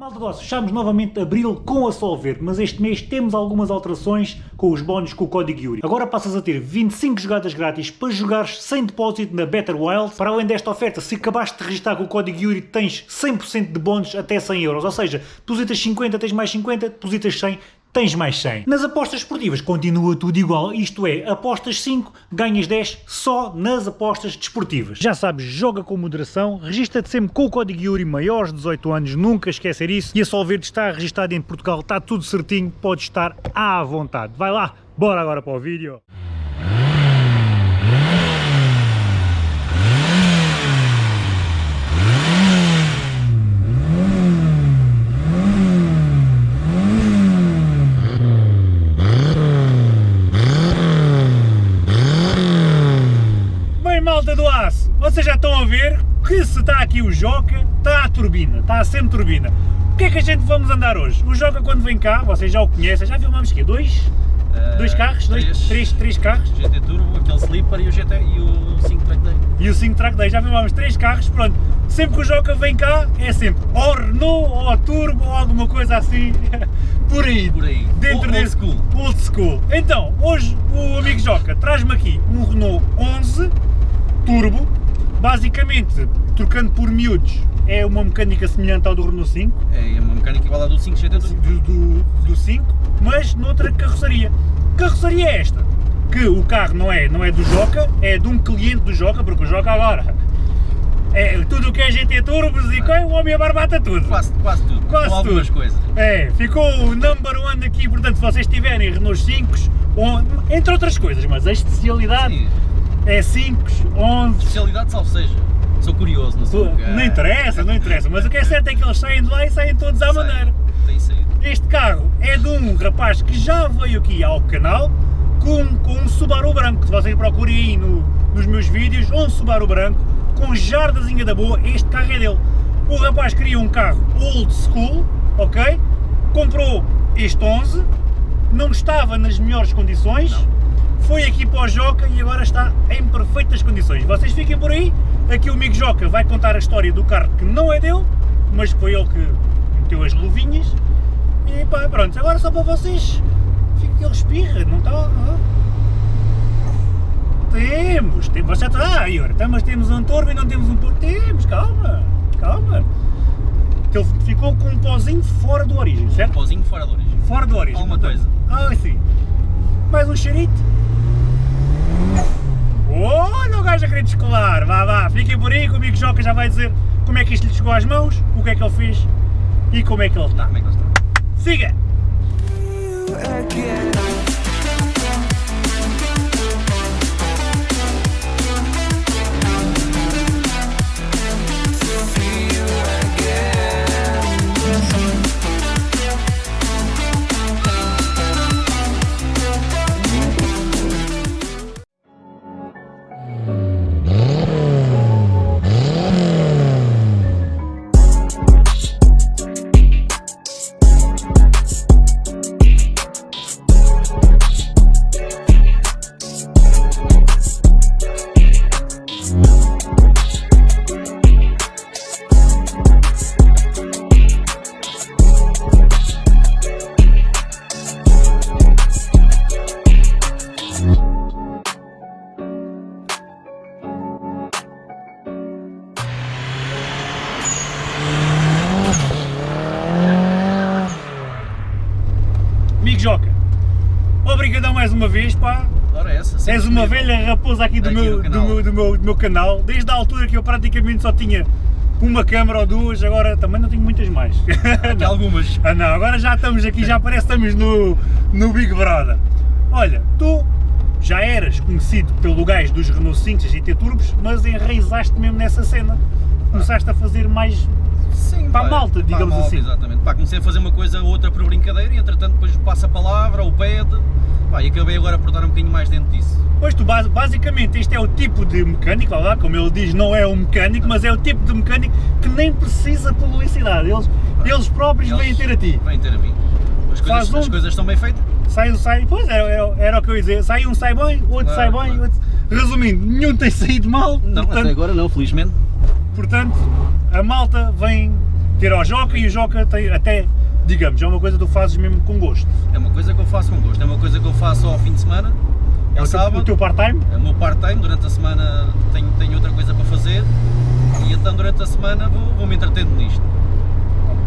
Malta doce, fechamos novamente abril com a Solver, mas este mês temos algumas alterações com os bónus com o código Yuri. Agora passas a ter 25 jogadas grátis para jogares sem depósito na Better Wild. Para além desta oferta, se acabaste de registrar com o código Yuri, tens 100% de bónus até 100 euros. Ou seja, depositas 50, tens mais 50, depositas 100, tens mais 100. Nas apostas esportivas continua tudo igual, isto é, apostas 5, ganhas 10 só nas apostas desportivas. Já sabes, joga com moderação, registra-te sempre com o código Yuri maiores de 18 anos, nunca esquecer isso, e a Solverde está registado em Portugal, está tudo certinho, pode estar à vontade. Vai lá, bora agora para o vídeo. malta do aço, vocês já estão a ver que se está aqui o Joca, está a turbina, está a sempre turbina. O que é que a gente vamos andar hoje? O Joca quando vem cá, vocês já o conhecem, já filmamos aqui dois? Uh, dois carros? Três, dois, três, três carros? GT Turbo, aquele Slipper e o, GT, e o 5 Track Day. E o 5 Track Day, já filmamos três carros, pronto. Sempre que o Joca vem cá, é sempre ou Renault, ou Turbo, ou alguma coisa assim, por aí. Por aí. Dentro old, desse, school. Old school. Então, hoje o amigo Joca traz-me aqui um Renault 11 turbo, basicamente, trocando por miúdos, é uma mecânica semelhante ao do Renault 5. É, é uma mecânica igual à do 5 GT do, do, do 5, mas noutra carroceria. Carroceria é esta, que o carro não é, não é do Joca, é de um cliente do Joca, porque o Joca agora é tudo o que é GT Turbos e ah. o homem abarbata tudo. Quase, quase tudo, quase com algumas tudo. coisas. É, ficou o number one aqui, portanto se vocês tiverem Renault 5, entre outras coisas, mas a especialidade Sim é 5, 11. Especialidade salvo seja. Sou curioso, não sei. Não interessa, não interessa, mas o que é certo é que eles saem de lá e saem todos à maneira. Tem saído. Este carro é de um rapaz que já veio aqui ao canal com, com um Subaru branco. Se vocês procurem aí no, nos meus vídeos, um Subaru branco com jardazinha da boa, este carro é dele. O rapaz queria um carro old school, ok? Comprou este 11, não estava nas melhores condições. Não foi aqui para o Joca e agora está em perfeitas condições. Vocês fiquem por aí, aqui o amigo Joca vai contar a história do carro que não é dele, mas foi ele que meteu as luvinhas. E pá, pronto, agora só para vocês, ele respira, não está... Temos, temos, você está, ah, Ior, então, mas temos um turbo e não temos um turbo, temos, calma, calma. Ele ficou com um pozinho fora do origem, certo? Um pozinho fora do origem. Fora do origem. Alguma coisa. Ah, sim. Mais um cheirito. Olha o gajo a querer descolar, vá, vá, fiquem por aí, comigo Joca já vai dizer como é que isto lhe chegou às mãos, o que é que ele fez e como é que ele está. Como é que ele está. Siga! Obrigadão mais uma vez, pá. Ora essa, És uma velha raposa aqui do meu, do, meu, do, meu, do meu canal, desde a altura que eu praticamente só tinha uma câmera ou duas, agora também não tenho muitas mais. Tem algumas. Ah não, agora já estamos aqui, já parece que estamos no, no Big Brother. Olha, tu já eras conhecido pelo gajo dos Renault 5 e GT Turbos, mas enraizaste mesmo nessa cena. Começaste a fazer mais Sim, para a malta, digamos malta, assim. Exatamente. Pá, comecei a fazer uma coisa ou outra por brincadeira e entretanto depois passa a palavra ou pede pá, e acabei agora por dar um bocadinho mais dentro disso. Pois tu, basicamente, este é o tipo de mecânico, lá, como ele diz, não é um mecânico, mas é o tipo de mecânico que nem precisa publicidade, eles, pá, eles próprios eles vêm ter a ti. Vêm ter a mim. As coisas, um, as coisas estão bem feitas? Sai, sai, pois era, era, era, o que eu ia dizer, sai um sai bem, outro sai bem, outro... resumindo, nenhum tem saído mal. Não, portanto, até agora não, felizmente. Portanto, a malta vem ter ao Joca e o Joca tem até, digamos, é uma coisa que tu fazes mesmo com gosto. É uma coisa que eu faço com gosto, é uma coisa que eu faço ao fim de semana, É o teu, sábado. o teu part-time? É o meu part-time, durante a semana tenho, tenho outra coisa para fazer e então durante a semana vou, vou me entretendo nisto.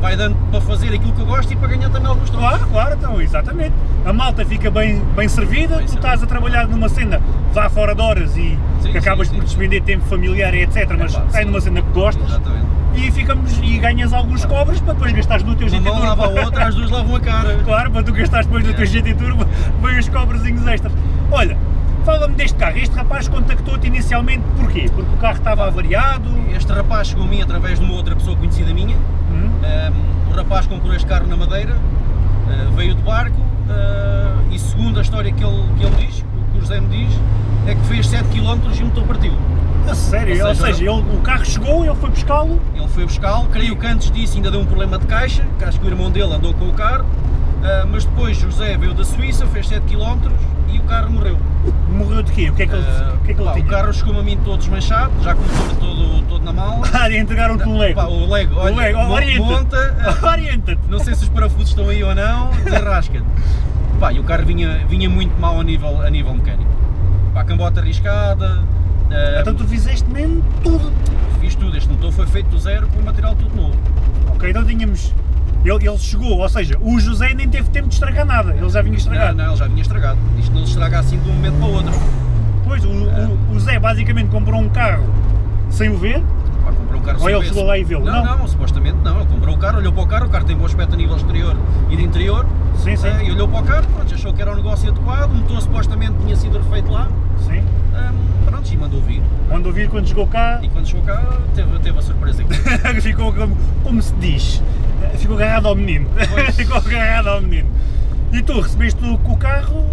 Vai dando para fazer aquilo que eu gosto e para ganhar também alguns trocos. Claro, claro, então, exatamente. A malta fica bem, bem servida, Bem tu estás a trabalhar numa cena vá fora de horas e Sim, que acabas sim, por despender tempo familiar e etc, mas Epá, estás sim. numa cena que gostas Exatamente. e ficamos e ganhas alguns cobres para depois gastares no teu GT mão lava a outra, as duas lavam a cara. Claro, para tu gastares depois no teu É. GT Turbo, vem os cobrezinhos extras. Olha, fala-me deste carro. Este rapaz contactou-te inicialmente porquê? Porque o carro estava avariado? Este rapaz chegou a mim através de uma outra pessoa conhecida minha. Hum? Um, o rapaz comprou este carro na Madeira, uh, veio de barco uh, e segundo a história que ele, que ele diz, o que o José me diz, é que fez 7 km e o motor partiu. A sério? Ou Ou seja, seja, ele- o carro chegou, ele foi buscá-lo Ele foi buscá-lo, creio que antes disso ainda deu um problema de caixa, que acho que o irmão dele andou com o carro, uh, mas depois José veio da Suíça, fez 7 km carro morreu. morreu de quê? O que é que ele, Uh, o que é que pá, o carro chegou-me a mim todo desmanchado, já com o motor todo, todo na mala. Ah, entregaram-te um Lego. Pá, o Lego, olha, o Lego, orienta-te. monta, uh, Orienta-te. Não sei se os parafusos estão aí ou não, desarrasca. Pá, e o carro vinha, vinha muito mal a nível, a nível mecânico. Pá, cambota arriscada, eh, Então tu fizeste mesmo tudo. fiz tudo. Este motor foi feito do zero com o material tudo novo. Ok, então tínhamos. Ele, ele chegou, ou seja, o José nem teve tempo de estragar nada, ele já vinha Não, estragado. não, ele já vinha estragado. Isto não se estraga assim de um momento para o outro. Pois, o, o, o Zé basicamente comprou um carro sem o ver, comprou um carro Ou ele chegou lá e viu? Não, Não. não, supostamente não. Ele comprou o carro, olhou para o carro, o carro tem bom aspecto a nível exterior e de interior. sim, sim, eh, e olhou para o carro, pronto, achou que era um negócio adequado, o motor supostamente tinha sido refeito lá. sim. Ahm, pronto, e mandou vir. Quando vir quando chegou cá, E quando chegou cá, teve, teve a surpresa aqui. ficou como, como se diz, ficou agarrado ao menino. Pois. ficou agarrado ao menino. E tu recebeste o, carro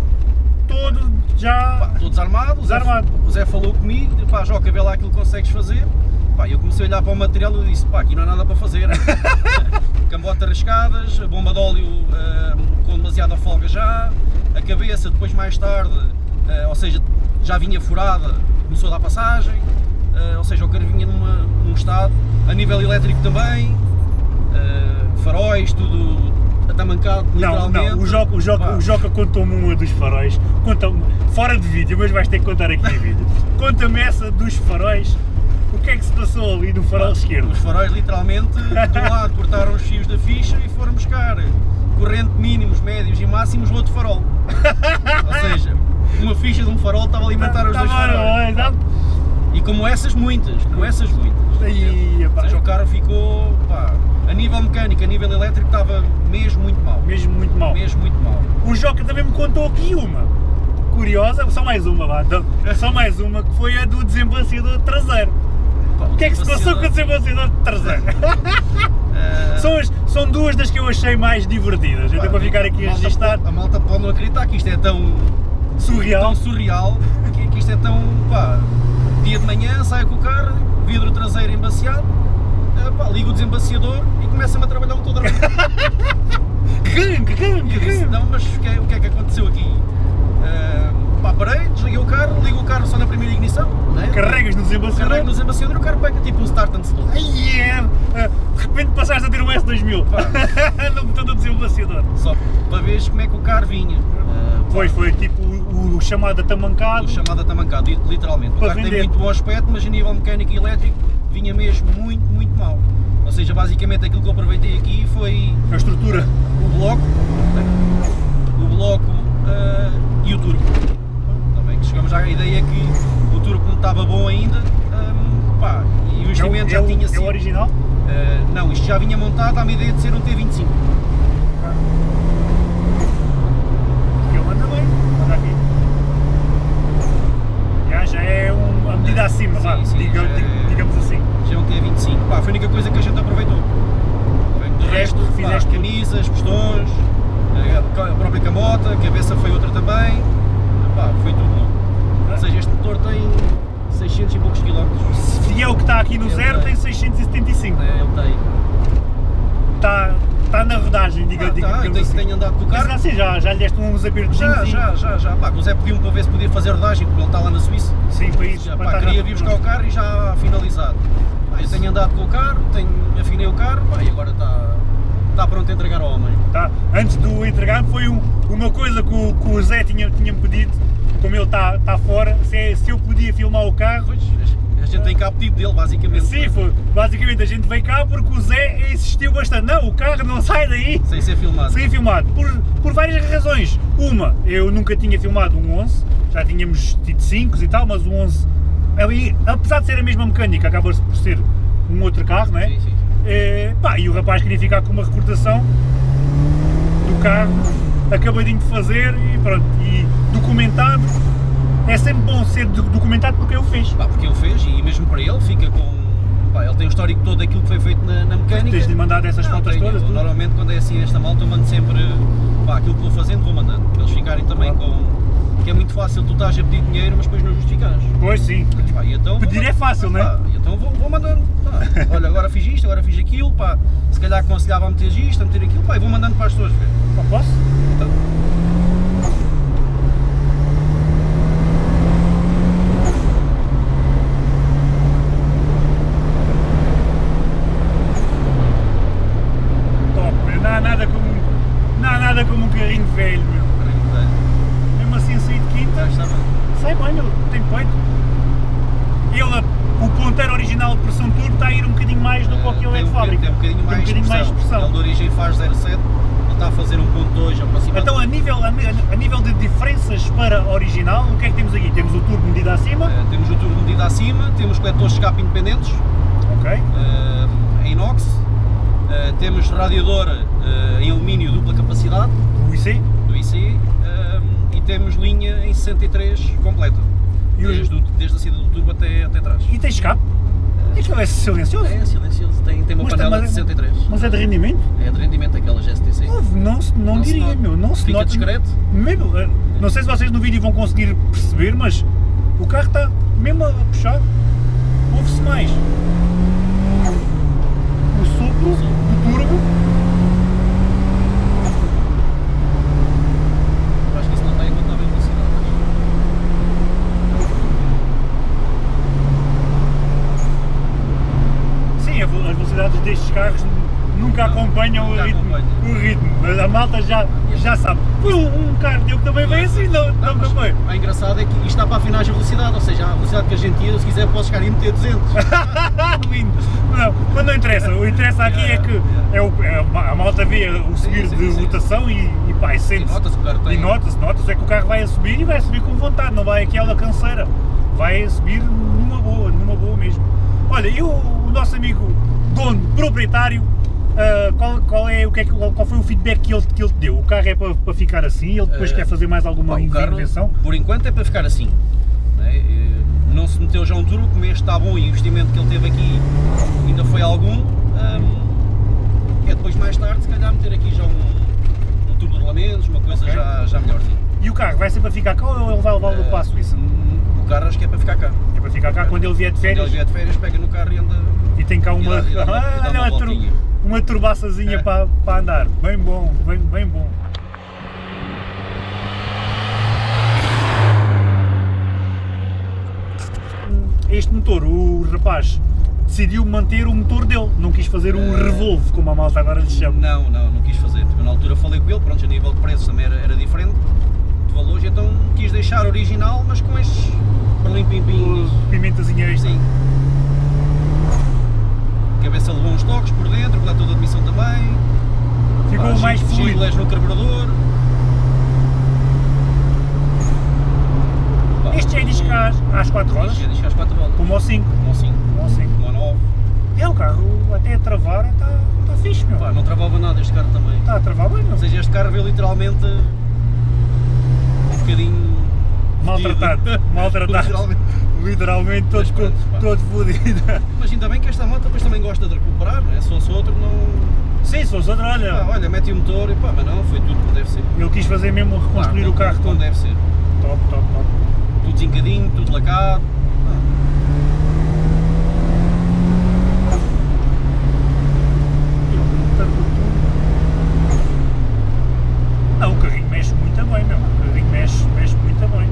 todo já. Pá, Estou desarmado, o Zé, Desarmado. o Zé falou comigo, pá, Joca, vê lá aquilo que consegues fazer. Pá, eu comecei a olhar para o material e disse, pá, aqui não há nada para fazer. Cambotas riscadas, a bomba de óleo ah, com demasiada folga já, a cabeça depois mais tarde, ah, ou seja, já vinha furada, começou a dar passagem, ah, ou seja, o carro vinha numa, num estado, a nível elétrico também, ah, faróis, tudo atamancado Não, literalmente. não, o Joca, o Joca, Pá, o Joca contou-me uma dos faróis, conta fora de vídeo, mas vais ter que contar aqui em vídeo. Conta-me essa dos faróis, o que é que se passou ali no farol esquerdo? Os faróis literalmente do lado cortaram os fios da ficha e foram buscar corrente mínimos, médios e máximos no outro farol. Ou seja, uma ficha de um farol estava a alimentar os dois faróis. bom, E como essas muitas, como essas muitas. Aí, Ou seja, o carro ficou, pá, a nível mecânico, a nível elétrico estava mesmo muito mal. mesmo muito mal. Mesmo muito mal. O Joca também me contou aqui uma, curiosa, só mais uma, vá, então, só mais uma, que foi a do desembaciador traseiro. Pá, O que é que se passou com o desembaciador traseiro? Eh, São, as- são duas das que eu achei mais divertidas, até para ficar aqui a pode- A malta pode não acreditar que isto é tão, surreal. tão surreal, que, que isto é tão, pá, dia de manhã, saio com o carro, vidro traseiro embaciado, eh, pá, ligo o desembaciador e começa-me a trabalhar o motor da Gang, gang, E eu disse, não, mas o que, é, o que é que aconteceu aqui? Pá, parei, desliguei o carro, ligo o carro só na primeira ignição, né? Carregas no desembaciador. Carrego no desembaciador e o carro pega tipo um start and stop. Ai, é, é, de repente passaste a ter um S2000 Pá. no botão do desembaciador. Só para veres como é que o carro vinha. Eh, pá, Foi, foi tipo o, o chamado atamancado. O chamado atamancado, li- literalmente. O Para carro tem vender. muito bom aspecto, mas a nível mecânico e elétrico vinha mesmo muito, muito mal. Ou seja, basicamente aquilo que eu aproveitei aqui foi A estrutura. o bloco, o bloco eh, e o turbo. Também que chegamos à ideia que o turbo não estava bom ainda, ehm, pá, e o É o, investimento é já o- tinha é o sido. original? eh, não, montado à ideia de ser um T25. Ele anda bem, anda aqui. Já, já é um, a medida acima, Sim, sim, diga- é- dig- digamos assim. Já é um T25. Pá, foi a única coisa que a gente aproveitou. De resto, pá, fizeste tudo. camisas, pistões, a a própria camota, a cabeça foi outra também. Pá, foi tudo novo. Ou seja, este motor tem 600 e poucos quilómetros. Se é o que está aqui no Ele zero, tem. tem 675. É, ele tem. Está, está na rodagem, diga, Ah, diga, tá, tenho, assim. tenho andado com o Mas carro. assim, já, já lhe deste uns apertos Já, já, já, já. Pá, o Zé pediu-me para ver se podia fazer rodagem, porque ele está lá na Suíça. Sim, para isso. Já, pá, estar queria vir buscar o carro e já finalizado. Pá, eu tenho andado com o carro, tenho, afinei o carro pá, e agora está está pronto a entregar ao homem. Tá. Antes de o entregar foi um, uma coisa que o, que o Zé tinha, tinha pedido, como ele está tá fora, se, é- se eu podia filmar o carro. Pois, a tem cá pedido dele, basicamente. Sim, foi, basicamente a gente veio cá porque o Zé insistiu bastante. Não, o carro não sai daí Sem ser filmado. sem filmado. Por, por várias razões. Uma, eu nunca tinha filmado um 11, já tínhamos tido 5 e tal, mas o 11, ali, apesar de ser a mesma mecânica, acaba por ser um outro carro, não é? Sim, sim. Eh, pá, e o rapaz queria ficar com uma recordação do carro acabadinho de fazer e pronto, e documentado. É sempre bom ser do- documentado porque ele fez. Pá, porque ele fez e mesmo para ele fica com. Pá, ele tem o histórico todo daquilo que foi feito na, na mecânica. Tens de mandar essas Não, fotos todas, tudo. Normalmente quando é assim esta malta eu mando sempre pá, aquilo que vou fazendo, vou mandando. Para eles ficarem também Claro. com. Que é muito fácil, tu estás a pedir dinheiro, mas depois não justificas. Pois sim. Pá, e então, Pedir é fácil, não é? Pá, então vou, vou mandando. Pá, olha, agora fiz isto, agora fiz aquilo, pá, se calhar aconselhava a meter isto, a meter aquilo, pá, e vou mandando para as pessoas ver. Pá, posso? Então, Top, meu. Não há nada como, um- não há nada como um carrinho velho, meu. carrinho velho. Mesmo assim sair de Já quinta, está bem. sai bem, meu. Tem peito. Ele, o ponteiro original de pressão turbo está a ir um bocadinho mais do que o que ele é tem de fábrica. Tem um bocadinho mais, Tem um bocadinho mais de pressão. Ele de origem faz 0,7, ele está a fazer 1.2 aproximadamente. Então, a nível, a, a nível de diferenças para original, o que é que temos aqui? Temos o turbo medido acima, Eh, temos o turbo medido acima, temos coletores de escape independentes, ok? em inox, eh, temos radiador eh, em alumínio dupla capacidade, O IC, do IC, eh, e temos linha em 63 completa, E desde, o- desde a saída do turbo até, até trás. e tem escape. Aquilo é silencioso, É silencioso, tem, tem uma Mas panela de é- 63. mas é de rendimento? É de rendimento aquelas STC. Ouve, Não, se- não, Não se diria, nota. meu, não se Fica nota. discreto. Mesmo, eh, não sei se vocês no vídeo vão conseguir perceber, mas o carro está mesmo a puxar. Ouve-se mais o sopro do turbo. Eu acho que isso não está enquanto está bem velocidade. Sim, a ve- as velocidades destes carros nunca acompanham o ritmo, o ritmo, mas a malta já, já sabe. Foi um, um carro teu que também veio assim, não, não, não foi? O engraçado é que isto está para afinar a velocidade, ou seja, a velocidade que a gente ia, se quiser posso chegar e meter 200. Lindo. Não, mas não interessa, o que interessa aqui é que é o, é a- malta vê o subir sim, de rotação e, e pá, e sente-se. carro. E nota-se, nota-se, é que o carro vai a subir e vai a subir com vontade, não vai aquela canseira. Vai a subir numa boa, numa boa mesmo. Olha, e o, o nosso amigo dono, proprietário, ah, qual, qual, é, o que é, qual, foi o feedback que ele, que ele te deu? O carro é para, para ficar assim, ele depois Eh, quer fazer mais alguma intervenção? por enquanto é para ficar assim. Não, é? Eh, não se meteu já um turbo, como este está bom e o investimento que ele teve aqui ainda foi algum. hum, é depois mais tarde, se calhar meter aqui já um, um turbo de rolamentos, uma coisa Ok. já, já melhorzinha. E o carro vai ser para ficar cá ou ele vai levar para a Suíça? Hum, O carro acho que é para ficar cá. É para ficar cá quando ele vier de Quando ele férias vier de férias, pega no carro e anda. E tem cá uma, dá- e dá uma- e dá uma uma, tur- voltinha. uma turbaçazinha É. para, para andar. Bem bom, bem, bem bom. Este motor, o rapaz decidiu manter o motor dele, não quis fazer o Eh. revolve, como a malta agora lhe chama. Não, não, não quis fazer. Eu, na altura falei com ele, pronto, a nível de preços também era, era diferente, de valores, então quis deixar original, mas com estes perlim-pim-pins. Pimentazinha extra. Sim. Cabeça levou uns toques por dentro, coletor de admissão também. Ficou Pá, mais fluido. No carburador. Este já é disco às, às 4 rodas, Este é disco às 4 rodas. como ao 5. Como assim? Como ao 5. Como ao 9. É, o carro até a travar está tá fixe, meu. Pá, não travava nada este carro também. Está a travar bem, meu. Ou seja, este carro veio literalmente um bocadinho Maltratado, maltratado. Literalmente. Literalmente todo, Mas pronto, pá. todo fodido. Mas ainda bem que esta moto depois também gosta de recuperar, não é? Se fosse outro, não. Sim, se fosse outro, olha, Pá, olha, mete o motor e pá, mas não, foi tudo como deve ser. ele quis fazer mesmo reconstruir Claro, o carro como todo. deve ser. Top, top, top. Tudo zincadinho, tudo lacado. Não, o carrinho mexe muito bem, meu. O carrinho mexe, mexe muito bem.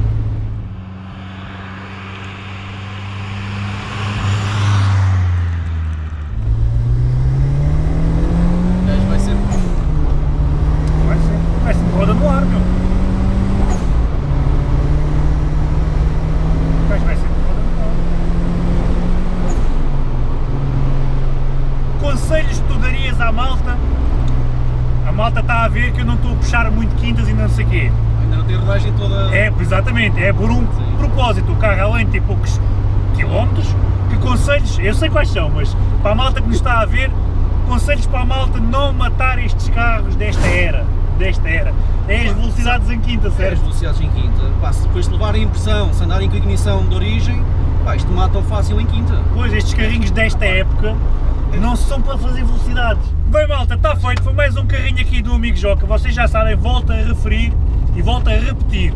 Malta está a ver que eu não estou a puxar muito quintas e não sei o quê. Ainda não tem rodagem toda. É, exatamente, é por um Sim. propósito. O carro além de ter poucos quilómetros, que conselhos, eu sei quais são, mas para a malta que nos está a ver, conselhos para a malta não matar estes carros desta era. Desta era. É as velocidades em quinta, É, as certo? velocidades em quinta. Pá, se depois de levarem impressão, se andarem com ignição de origem, pá, isto matam fácil em quinta. Pois, estes carrinhos desta época não são para fazer velocidades. Bem malta, está feito, foi mais um carrinho aqui do amigo Joca, vocês já sabem, volto a referir e volto a repetir.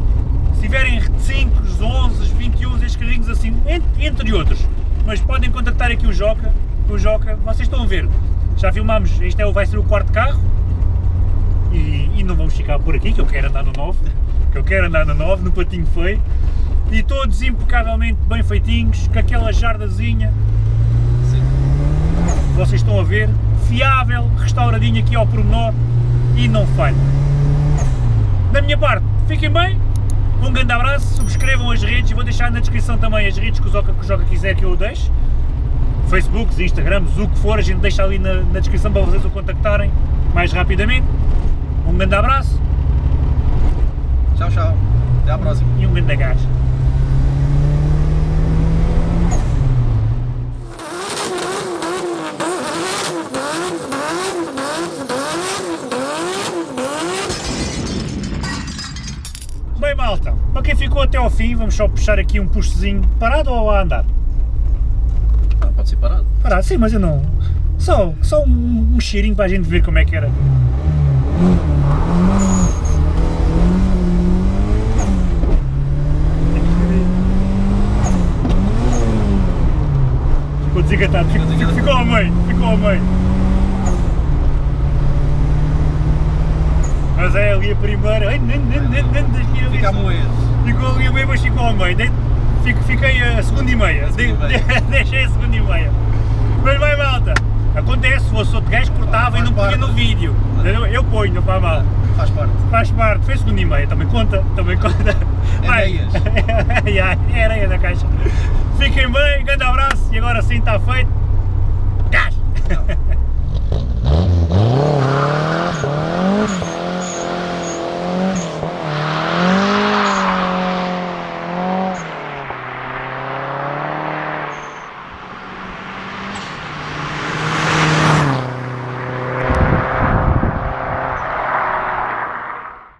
Se tiverem 5, 11, 21, estes carrinhos assim, entre, outros, mas podem contactar aqui o Joca, o Joca, vocês estão a ver, já filmámos, este é, vai ser o quarto carro, e, e não vamos ficar por aqui, que eu quero andar no 9, que eu quero andar no 9, no patinho feio, e todos impecavelmente bem feitinhos, com aquela jardazinha. Vocês estão a ver, fiável, restauradinho aqui ao pormenor e não falha. Da minha parte, fiquem bem, um grande abraço, subscrevam as redes, vou deixar na descrição também as redes que o Joca, que o Joca quiser que eu deixe. Facebooks, Instagrams, o que for, a gente deixa ali na, na descrição para vocês o contactarem mais rapidamente. Um grande abraço Tchau, tchau. Até à próxima. e um grande gás. Malta, para quem ficou até ao fim, vamos só puxar aqui um puxozinho parado ou a andar? Ah, pode ser parado. Parado, sim, mas eu não... Só, só um, um cheirinho para a gente ver como é que era. Ficou desengatado, ficou, ficou, ficou ao meio, ficou ao meio. Mas é ali a primeira, ai, nem, nem, nem, nem, Fica a moer. Ficou ali a meio, mas ficou ao meio. Fiquei a segunda e meia. Deixei a segunda e meia. Mas vai malta. Acontece, se fosse outro gajo cortava e não punha no vídeo. Eu, ponho, não faz mal. Faz parte. Faz parte, fez segunda e meia, também conta, também conta. É Vai. meias. é areia da caixa. Fiquem bem, grande abraço e agora sim está feito. Gás!